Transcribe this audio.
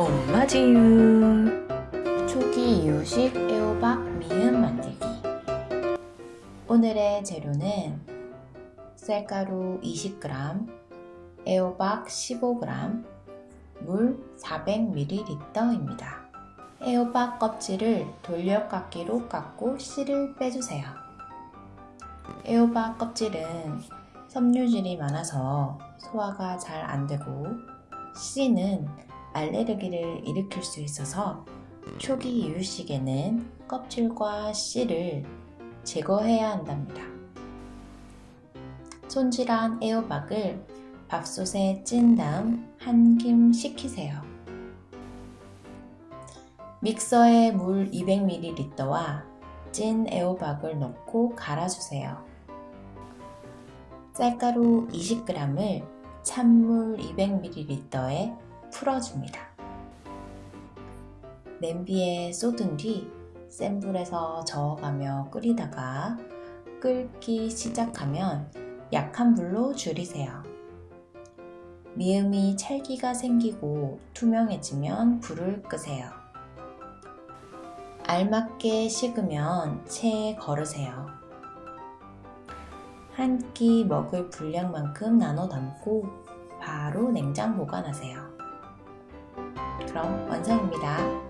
엄마 지유 초기 이유식 애호박 미음 만들기 오늘의 재료는 쌀가루 20g, 애호박 15g, 물 400ml입니다. 애호박 껍질을 돌려깎기로 깎고 씨를 빼주세요. 애호박 껍질은 섬유질이 많아서 소화가 잘 안되고 씨는 알레르기를 일으킬 수 있어서 초기 이유식에는 껍질과 씨를 제거해야 한답니다. 손질한 애호박을 밥솥에 찐 다음 한 김 식히세요. 믹서에 물 200ml와 찐 애호박을 넣고 갈아주세요. 쌀가루 20g을 찬물 200ml에 풀어줍니다. 냄비에 쏟은 뒤 센 불에서 저어가며 끓이다가 끓기 시작하면 약한 불로 줄이세요. 미음이 찰기가 생기고 투명해지면 불을 끄세요. 알맞게 식으면 체에 걸으세요. 한 끼 먹을 분량만큼 나눠 담고 바로 냉장 보관하세요. 그럼 완성입니다.